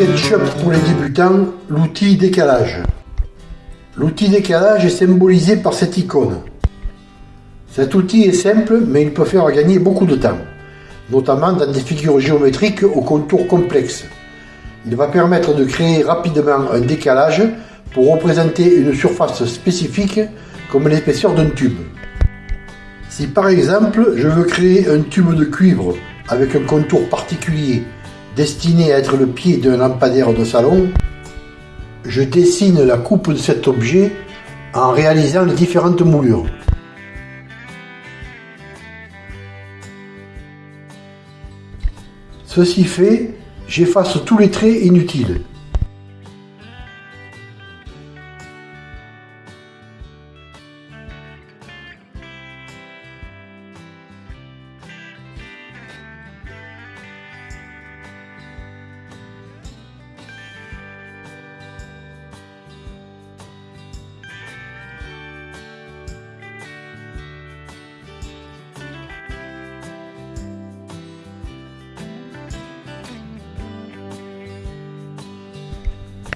SketchUp pour les débutants, l'outil décalage. L'outil décalage est symbolisé par cette icône. Cet outil est simple, mais il peut faire gagner beaucoup de temps, notamment dans des figures géométriques aux contours complexes. Il va permettre de créer rapidement un décalage pour représenter une surface spécifique comme l'épaisseur d'un tube. Si par exemple je veux créer un tube de cuivre avec un contour particulier destiné à être le pied d'un lampadaire de salon, je dessine la coupe de cet objet en réalisant les différentes moulures. Ceci fait, j'efface tous les traits inutiles.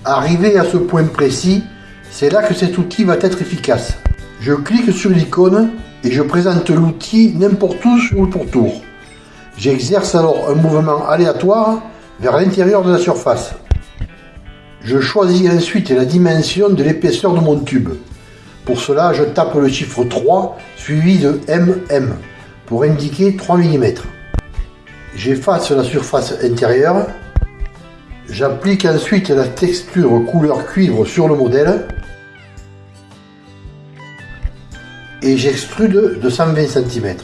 Arrivé à ce point précis, c'est là que cet outil va être efficace. Je clique sur l'icône et je présente l'outil n'importe où sur le pourtour. J'exerce alors un mouvement aléatoire vers l'intérieur de la surface. Je choisis ensuite la dimension de l'épaisseur de mon tube. Pour cela, je tape le chiffre 3 suivi de MM pour indiquer 3 mm. J'efface la surface intérieure J'applique ensuite la texture couleur cuivre sur le modèle et j'extrude de 120 cm.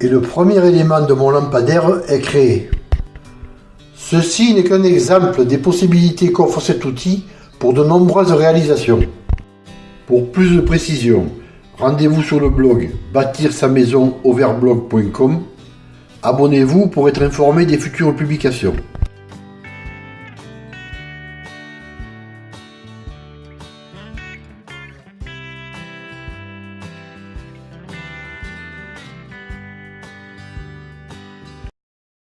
Et le premier élément de mon lampadaire est créé. Ceci n'est qu'un exemple des possibilités qu'offre cet outil pour de nombreuses réalisations. Pour plus de précision, rendez-vous sur le blog bâtir sa maison overblog.com. Abonnez-vous pour être informé des futures publications.